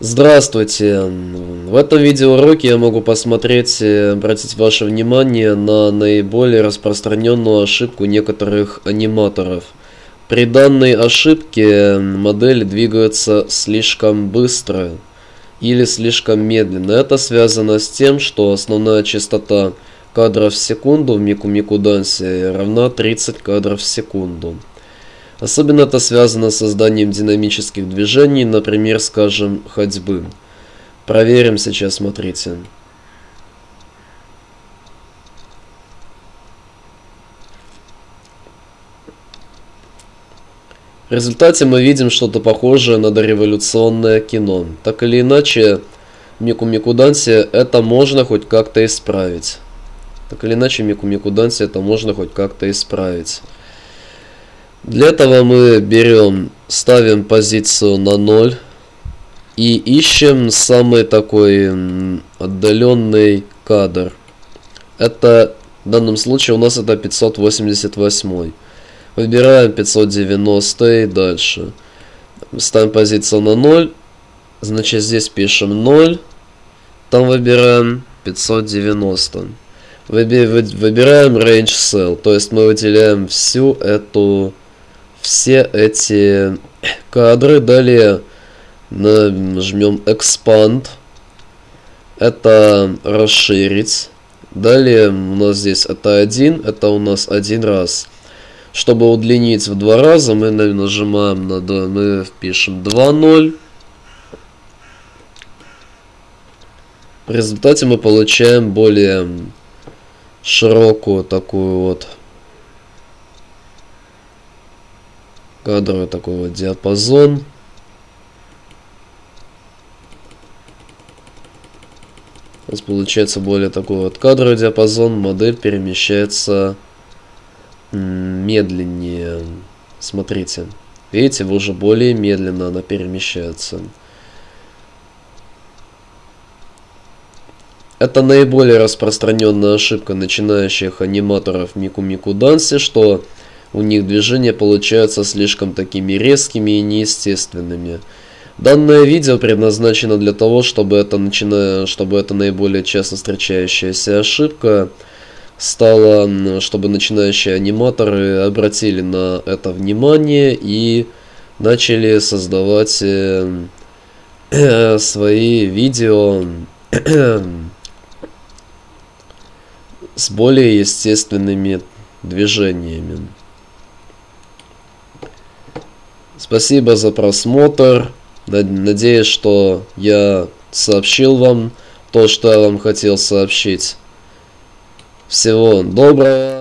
Здравствуйте! В этом видеоуроке я могу посмотреть и обратить ваше внимание на наиболее распространенную ошибку некоторых аниматоров. При данной ошибке модели двигаются слишком быстро или слишком медленно. Это связано с тем, что основная частота кадров в секунду в Мику Мику Дансе равна 30 кадров в секунду. Особенно это связано с созданием динамических движений, например, скажем, ходьбы. Проверим сейчас, смотрите. В результате мы видим что-то похожее на дореволюционное кино. Так или иначе, Мику Мику Данси это можно хоть как-то исправить. Так или иначе, Мику Мику Данси это можно хоть как-то исправить. Для этого мы берем, ставим позицию на 0 и ищем самый такой отдаленный кадр. Это в данном случае у нас это 588. Выбираем 590 и дальше. Ставим позицию на 0. Значит здесь пишем 0. Там выбираем 590. Выбираем Range Cell. То есть мы выделяем всю эту все эти кадры. Далее нажмем Expand. Это расширить. Далее у нас здесь это один, это у нас один раз. Чтобы удлинить в два раза, мы нажимаем на мы впишем 2.0. В результате мы получаем более широкую такую вот кадровый такой вот диапазон. У нас получается более такой вот кадровый диапазон. Модель перемещается медленнее. Смотрите. Видите, уже более медленно она перемещается. Это наиболее распространенная ошибка начинающих аниматоров Мику Мику Данси, что у них движения получаются слишком такими резкими и неестественными. Данное видео предназначено для того, чтобы это, начиная, чтобы это наиболее часто встречающаяся ошибка стала, чтобы начинающие аниматоры обратили на это внимание и начали создавать э, э, свои видео с более естественными движениями. Спасибо за просмотр. Надеюсь, что я сообщил вам то, что я вам хотел сообщить. Всего доброго.